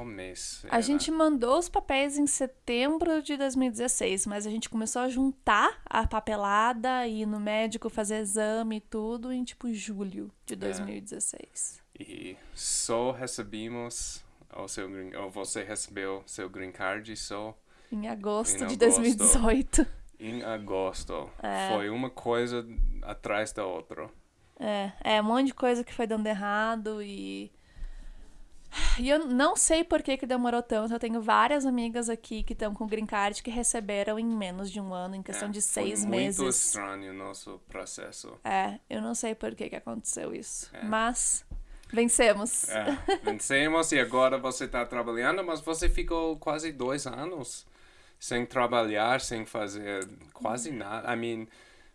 mês? A gente mandou os papéis em setembro de 2016, mas a gente começou a juntar a papelada e ir no médico fazer exame e tudo em tipo julho de 2016. E só recebemos o seu green, ou você recebeu seu green card só Em agosto Em de agosto. 2018. em agosto. É. Foi uma coisa atrás da outra. É, é um monte de coisa que foi dando errado e. E eu não sei por que, que demorou tanto. Eu tenho várias amigas aqui que estão com green card que receberam em menos de um ano, em questão É, de seis foi meses. muito estranho o nosso processo. É, eu não sei por que, que aconteceu isso. É. Mas vencemos. É, vencemos e agora você está trabalhando, mas você ficou quase dois anos sem trabalhar, sem fazer quase nada. I mean,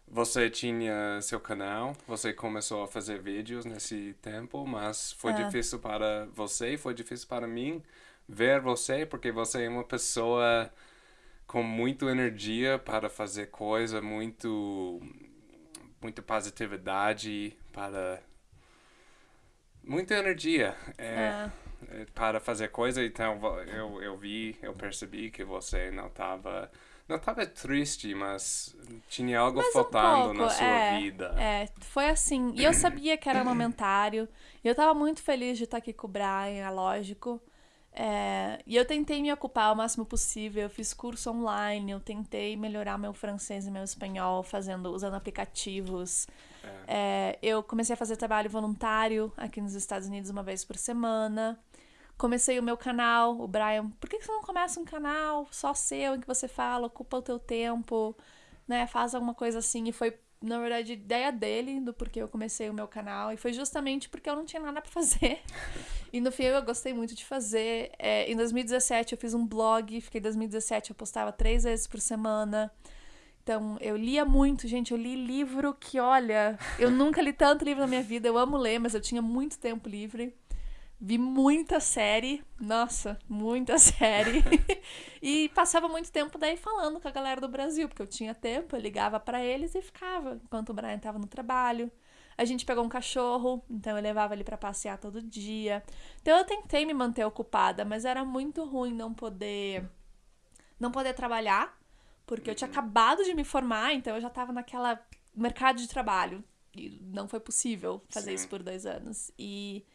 você tinha seu canal, você começou a fazer vídeos nesse tempo, mas foi É. difícil para você, foi difícil para mim ver você, porque você é uma pessoa com muita energia para fazer coisa, muito muita positividade para muita energia é, É. é, para fazer coisa então eu, eu vi eu percebi que você não estava não estava triste mas tinha algo Mas um faltando na pouco, sua é, vida É, foi assim. E eu sabia que era momentário. E eu tava muito feliz de estar aqui com o Brian, é lógico. É, e eu tentei me ocupar o máximo possível, eu fiz curso online, eu tentei melhorar meu francês e meu espanhol fazendo, usando aplicativos. É, eu comecei a fazer trabalho voluntário aqui nos Estados Unidos uma vez por semana. Comecei o meu canal, o Brian, por que você não começa um canal só seu em que você fala, ocupa o teu tempo, né? Faz alguma coisa assim. E foi na verdade, ideia dele do porquê eu comecei o meu canal. E foi justamente porque eu não tinha nada pra fazer. e no fim eu gostei muito de fazer. É, em 2017 eu fiz um blog, fiquei em 2017, eu postava três vezes por semana. Então, eu lia muito, gente. Eu li livro que, olha, eu nunca li tanto livro na minha vida. Eu amo ler, mas eu tinha muito tempo livre. Vi muita série, nossa, muita série. e passava muito tempo daí falando com a galera do Brasil, porque eu tinha tempo, eu ligava para eles e ficava enquanto o Brian tava no trabalho. A gente pegou um cachorro, então eu levava ele para passear todo dia. Então eu tentei me manter ocupada, mas era muito ruim não poder não poder trabalhar, porque eu tinha acabado de me formar, então eu já tava naquela mercado de trabalho e não foi possível fazer Sim. isso por dois anos. E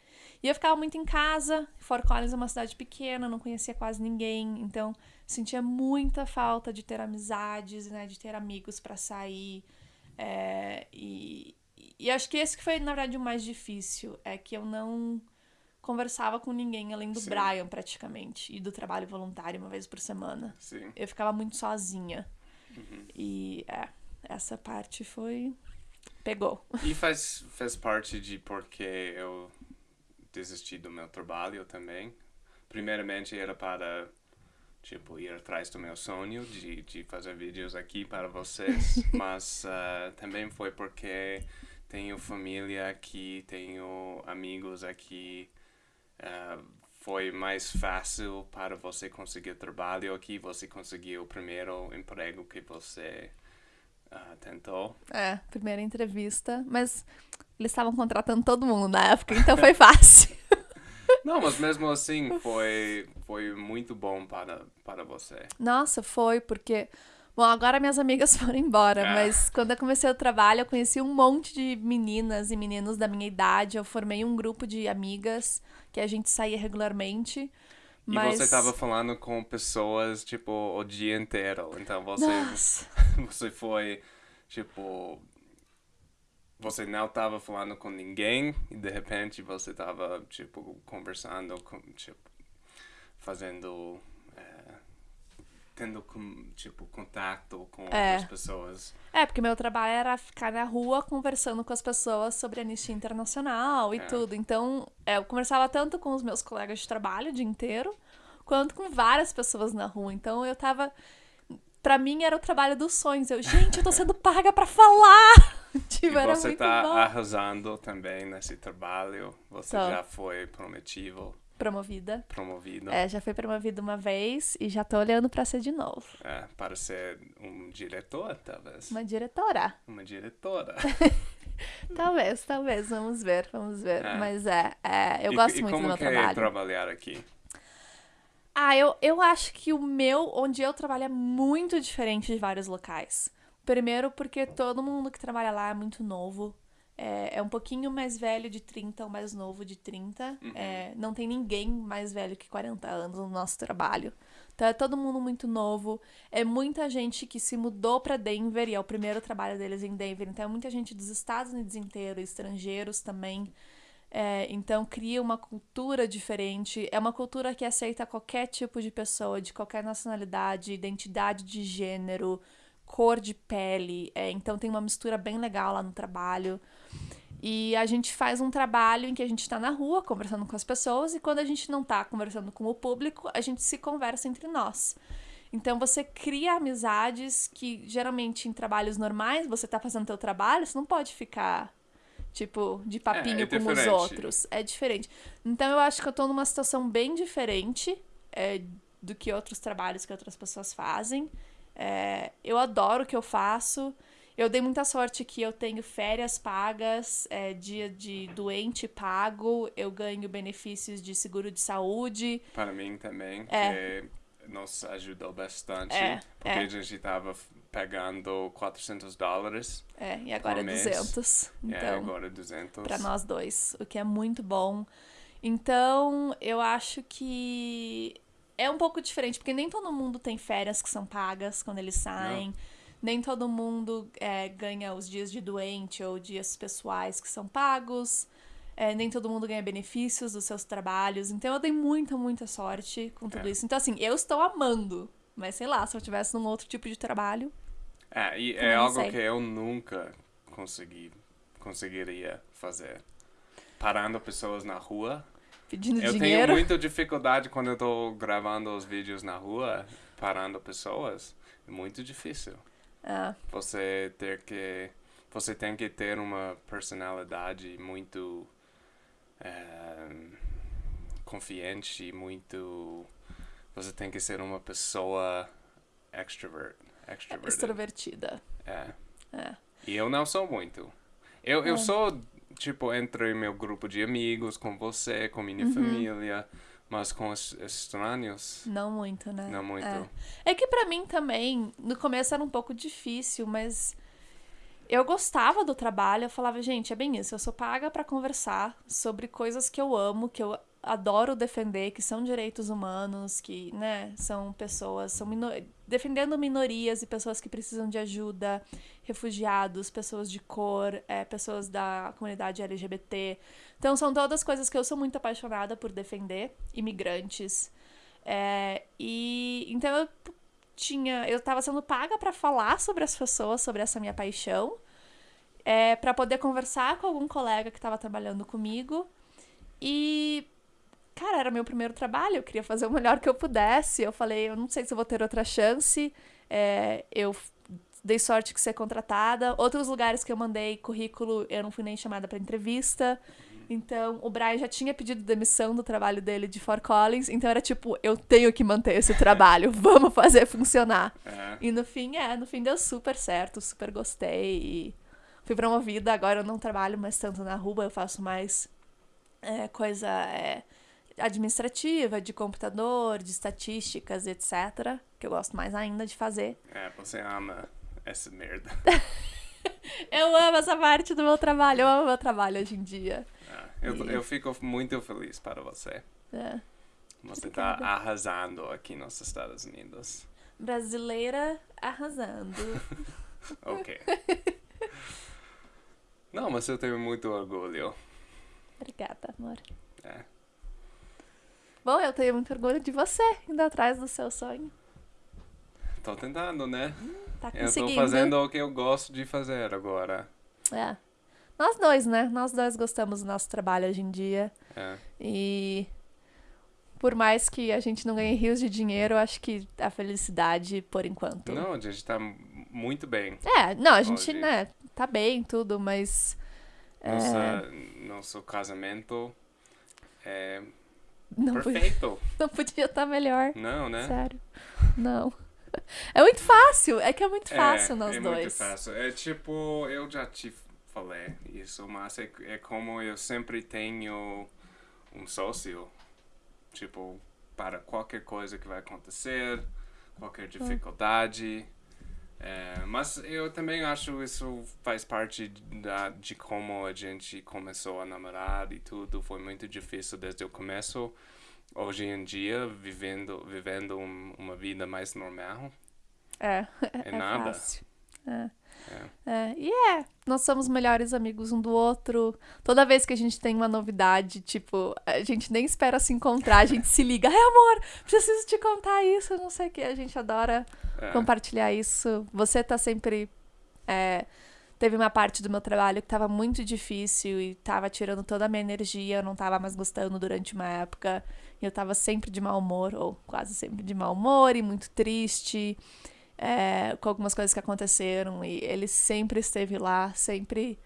e eu ficava muito em casa. Fort Collins é uma cidade pequena, não conhecia quase ninguém, então sentia muita falta de ter amizades, né, de ter amigos para sair. É, e, e acho que esse que foi, na verdade, o mais difícil, é que eu não conversava com ninguém além do Sim. Brian, praticamente, e do trabalho voluntário uma vez por semana. Sim. Eu ficava muito sozinha. Uhum. E é, essa parte foi. Pegou. E faz, faz parte de porque eu desisti do meu trabalho também. Primeiramente era para tipo ir atrás do meu sonho de, de fazer vídeos aqui para vocês, mas uh, também foi porque tenho família aqui, tenho amigos aqui. Uh, foi mais fácil para você conseguir trabalho aqui, você conseguiu o primeiro emprego que você uh, tentou. É, primeira entrevista, mas eles estavam contratando todo mundo na época, então foi fácil. Não, mas mesmo assim foi, foi muito bom para, para você. Nossa, foi, porque. Bom, agora minhas amigas foram embora, é. mas quando eu comecei o trabalho, eu conheci um monte de meninas e meninos da minha idade. Eu formei um grupo de amigas que a gente saía regularmente. Mas... E você estava falando com pessoas, tipo, o dia inteiro. Então você, você foi, tipo, você não estava falando com ninguém e de repente você estava tipo conversando com tipo fazendo tendo tipo contato com é. outras pessoas é porque meu trabalho era ficar na rua conversando com as pessoas sobre a anistia internacional e é. tudo então é, eu conversava tanto com os meus colegas de trabalho o dia inteiro quanto com várias pessoas na rua então eu tava para mim era o trabalho dos sonhos eu gente eu tô sendo paga para falar tipo, e você tá bom. arrasando também nesse trabalho. Você tô. já foi prometido. Promovida. Promovido. É, já foi promovida uma vez e já tô olhando para ser de novo. É, para ser um diretor, talvez. Uma diretora. Uma diretora. talvez, talvez, vamos ver, vamos ver. É. Mas é, é eu e, gosto e muito do meu que trabalho. É trabalhar aqui? Ah, eu, eu acho que o meu, onde eu trabalho, é muito diferente de vários locais. Primeiro porque todo mundo que trabalha lá é muito novo. É, é um pouquinho mais velho de 30 ou mais novo de 30. Uhum. É, não tem ninguém mais velho que 40 anos no nosso trabalho. Então é todo mundo muito novo. É muita gente que se mudou para Denver e é o primeiro trabalho deles em Denver. Então é muita gente dos Estados Unidos inteiro, estrangeiros também. É, então cria uma cultura diferente. É uma cultura que aceita qualquer tipo de pessoa, de qualquer nacionalidade, identidade de gênero cor de pele. É, então tem uma mistura bem legal lá no trabalho. E a gente faz um trabalho em que a gente está na rua conversando com as pessoas e quando a gente não está conversando com o público, a gente se conversa entre nós. Então você cria amizades que geralmente em trabalhos normais, você está fazendo teu trabalho, você não pode ficar tipo de papinho é, é como os outros. É diferente. Então eu acho que eu estou numa situação bem diferente é, do que outros trabalhos que outras pessoas fazem. É, eu adoro o que eu faço. Eu dei muita sorte que eu tenho férias pagas, é, dia de doente pago, eu ganho benefícios de seguro de saúde. Para mim também, é. que nos ajudou bastante, é, porque é. a gente estava pegando 400 dólares. É, e agora é 200. É, então, é, agora 200. Para nós dois, o que é muito bom. Então, eu acho que é um pouco diferente, porque nem todo mundo tem férias que são pagas quando eles saem. Não. Nem todo mundo é, ganha os dias de doente ou dias pessoais que são pagos. É, nem todo mundo ganha benefícios dos seus trabalhos. Então eu dei muita, muita sorte com tudo é. isso. Então, assim, eu estou amando. Mas sei lá, se eu tivesse num outro tipo de trabalho. É, e é algo sei. que eu nunca consegui, conseguiria fazer. Parando pessoas na rua. Pedindo eu dinheiro. Eu tenho muita dificuldade quando eu tô gravando os vídeos na rua, parando pessoas. É muito difícil. É. Você ter que. Você tem que ter uma personalidade muito. É, confiante, muito. Você tem que ser uma pessoa extrovert. Extrovertida. É. É. E eu não sou muito. Eu, é. eu sou, tipo, entre meu grupo de amigos, com você, com minha uhum. família, mas com os estranhos. Não muito, né? Não muito. É, é que para mim também, no começo era um pouco difícil, mas eu gostava do trabalho. Eu falava, gente, é bem isso. Eu sou paga para conversar sobre coisas que eu amo, que eu adoro defender, que são direitos humanos, que, né, são pessoas, são minor... defendendo minorias e pessoas que precisam de ajuda, refugiados, pessoas de cor, é, pessoas da comunidade LGBT. Então, são todas coisas que eu sou muito apaixonada por defender, imigrantes. É, e então eu tinha, eu estava sendo paga para falar sobre as pessoas, sobre essa minha paixão, é, para poder conversar com algum colega que estava trabalhando comigo. E cara, era meu primeiro trabalho, eu queria fazer o melhor que eu pudesse. Eu falei, eu não sei se vou ter outra chance. É, eu dei sorte de ser contratada. Outros lugares que eu mandei currículo, eu não fui nem chamada para entrevista. Então, o Brian já tinha pedido demissão do trabalho dele de Fort Collins, então era tipo, eu tenho que manter esse trabalho, vamos fazer funcionar. É. E no fim, é, no fim deu super certo, super gostei e fui promovida, agora eu não trabalho mais tanto na rua, eu faço mais é, coisa é, administrativa, de computador, de estatísticas, etc. Que eu gosto mais ainda de fazer. É, você ama essa merda. eu amo essa parte do meu trabalho, eu amo meu trabalho hoje em dia. É, eu, e... eu fico muito feliz para você. É. Você está arrasando aqui nos Estados Unidos. Brasileira arrasando. ok. Não, mas eu tenho muito orgulho. Obrigada, amor. É. Bom, eu tenho muito orgulho de você indo atrás do seu sonho. Tô tentando, né? Hum, tá conseguindo. Eu tô fazendo o que eu gosto de fazer agora. É. Nós dois, né? Nós dois gostamos do nosso trabalho hoje em dia. É. E por mais que a gente não ganhe rios de dinheiro, eu acho que a felicidade, por enquanto. Não, a gente tá muito bem. É, não, a gente, hoje. né, tá bem, tudo, mas. Nossa, é... Nosso casamento é não Perfeito. Podia, não podia estar melhor. Não, né? Sério. Não. É muito fácil. É que é muito fácil é, nós é dois. É muito fácil. É tipo, eu já te falei isso, mas é, é como eu sempre tenho um sócio. Tipo, para qualquer coisa que vai acontecer, qualquer hum. dificuldade. Hum. É, mas eu também acho isso faz parte da, de como a gente começou a namorar e tudo. Foi muito difícil desde o começo. Hoje em dia, vivendo, vivendo um, uma vida mais normal. É, é, é nada. Fácil. É. É. é. E é, nós somos melhores amigos um do outro. Toda vez que a gente tem uma novidade, tipo, a gente nem espera se encontrar, a gente se liga. Ai, amor, preciso te contar isso, não sei o que. A gente adora é. compartilhar isso. Você tá sempre. É, teve uma parte do meu trabalho que tava muito difícil e tava tirando toda a minha energia, eu não tava mais gostando durante uma época. E eu tava sempre de mau humor, ou quase sempre de mau humor e muito triste é, com algumas coisas que aconteceram e ele sempre esteve lá, sempre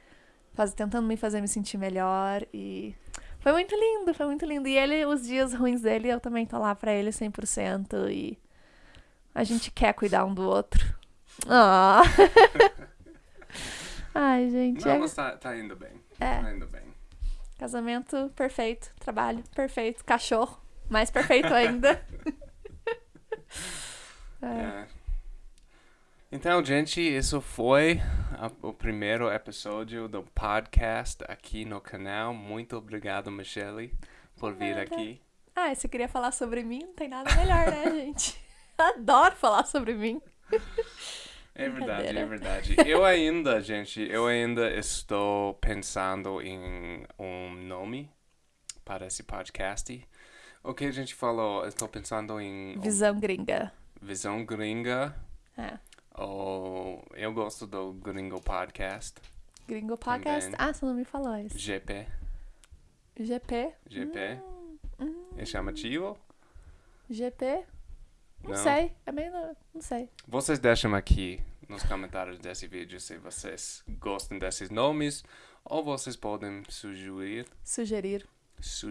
faz, tentando me fazer me sentir melhor e foi muito lindo, foi muito lindo. E ele, os dias ruins dele, eu também tô lá pra ele 100% e a gente quer cuidar um do outro. Oh. Ai, gente. Não, é... mas tá, tá indo bem. É. Tá indo bem. Casamento perfeito, trabalho perfeito, cachorro mais perfeito ainda. é. é. Então, gente, isso foi a, o primeiro episódio do podcast aqui no canal. Muito obrigado, Michelle, por vir Nada. aqui. Ah, você queria falar sobre mim? Não tem nada melhor, né, gente? Adoro falar sobre mim. É verdade, é verdade. Eu ainda, gente, eu ainda estou pensando em um nome para esse podcast. O que a gente falou? Estou pensando em Visão gringa. visão gringa. É. Ou eu gosto do Gringo Podcast. Gringo Podcast. Também. Ah, você não me falou isso. GP. GP. GP. Hum, É chamativo? GP. Não, Não? sei. É meio. Não sei. Vocês deixam aqui nos comentários desse vídeo se vocês gostam desses nomes ou vocês podem sugerir. Sugerir. Su